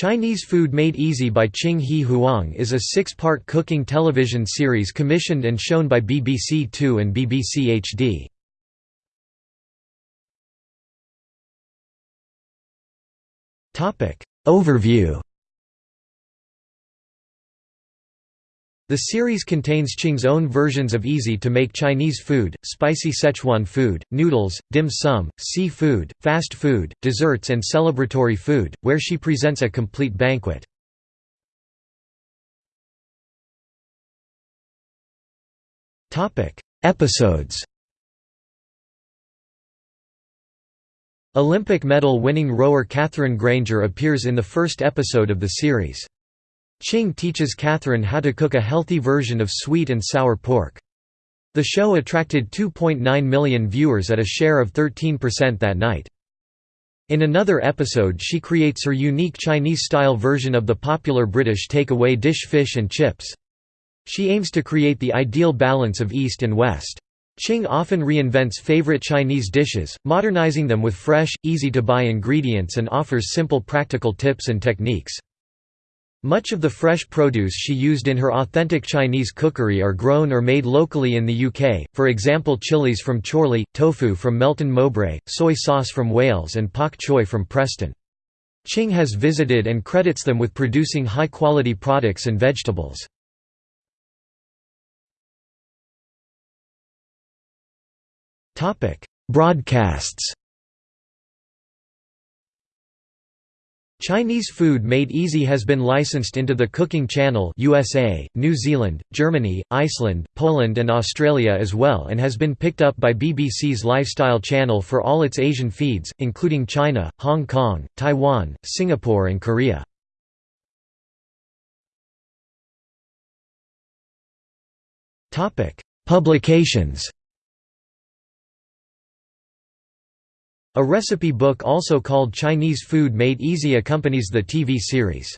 Chinese Food Made Easy by Ching He Huang is a six-part cooking television series commissioned and shown by BBC Two and BBC HD. Overview The series contains Ching's own versions of easy-to-make Chinese food, spicy Szechuan food, noodles, dim sum, seafood, fast food, desserts and celebratory food, where she presents a complete banquet. Episodes Olympic medal-winning rower Katherine Grainger appears in the first episode of the series. Ching teaches Katherine how to cook a healthy version of sweet and sour pork. The show attracted 2.9 million viewers at a share of 13% that night. In another episode she creates her unique Chinese-style version of the popular British takeaway dish fish and chips. She aims to create the ideal balance of East and West. Ching often reinvents favorite Chinese dishes, modernizing them with fresh, easy-to-buy ingredients and offers simple practical tips and techniques. Much of the fresh produce she used in her authentic Chinese cookery are grown or made locally in the UK, for example chilies from Chorley, tofu from Melton Mowbray, soy sauce from Wales and pak choy from Preston. Ching has visited and credits them with producing high-quality products and vegetables. Broadcasts Chinese food made easy has been licensed into the Cooking Channel USA, New Zealand, Germany, Iceland, Poland and Australia as well and has been picked up by BBC's Lifestyle Channel for all its Asian feeds, including China, Hong Kong, Taiwan, Singapore and Korea. Publications A recipe book also called Chinese Food Made Easy accompanies the TV series.